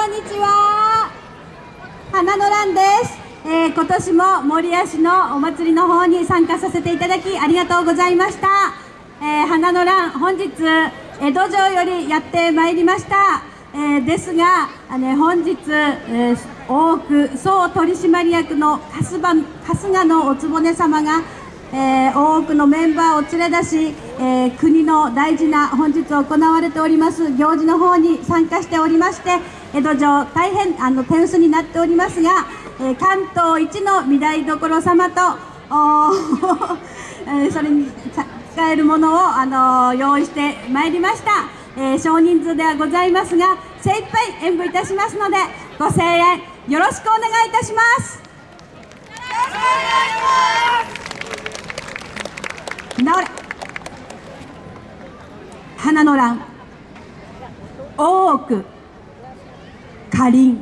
こんにちは。花の蘭です、えー、今年も守谷市のお祭りの方に参加させていただきありがとうございました、えー、花の蘭本日江戸城よりやってまいりました、えー、ですが、ね、本日、え多く総取締役の春日のお局様がえー、多くのメンバーを連れ出し、えー、国の大事な本日行われております行事の方に参加しておりまして江戸城大変あの手薄になっておりますが、えー、関東一の御台所様と、えそれに使えるものを、あの用意してまいりました、え少人数ではございますが精一杯演舞いたしますのでご声援よろしくお願いいたします。よろしくお願いします。直れ。花の乱。大奥。かり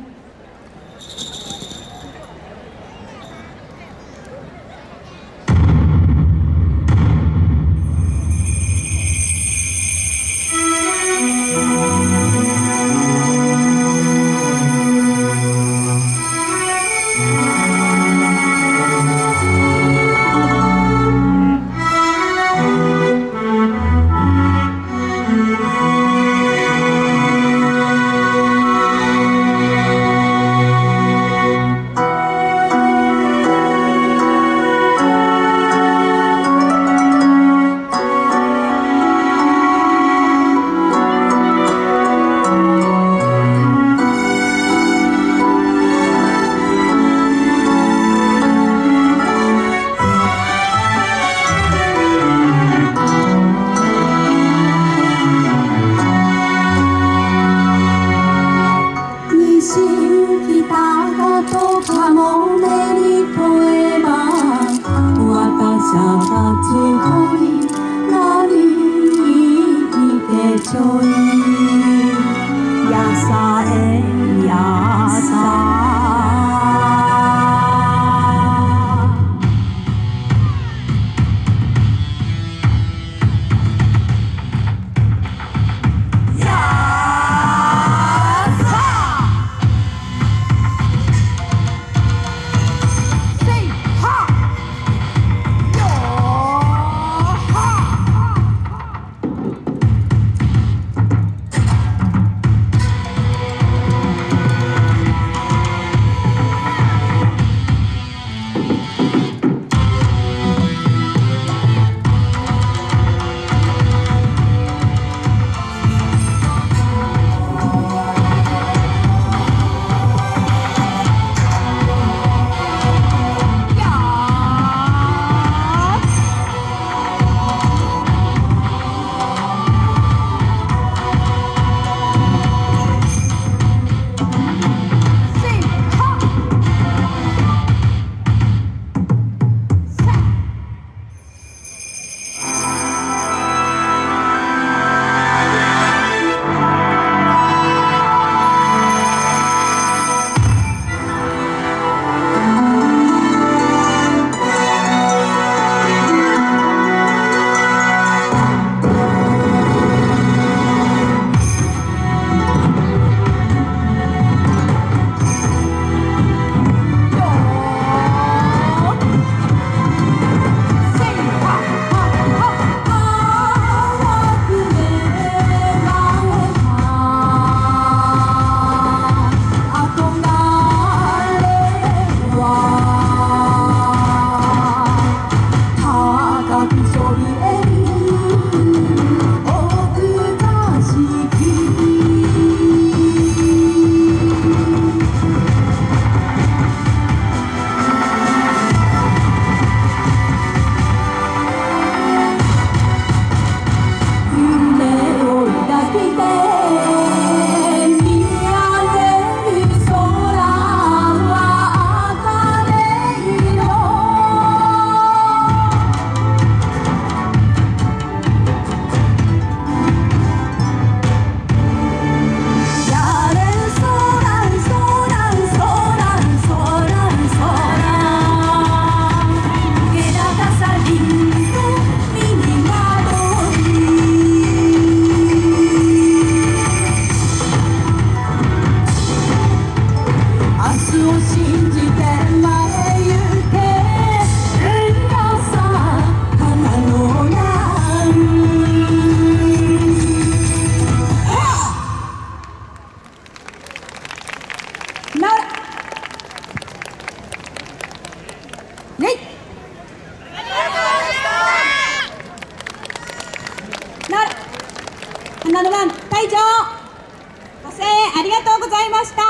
7番隊長。ご声援ありがとうございました。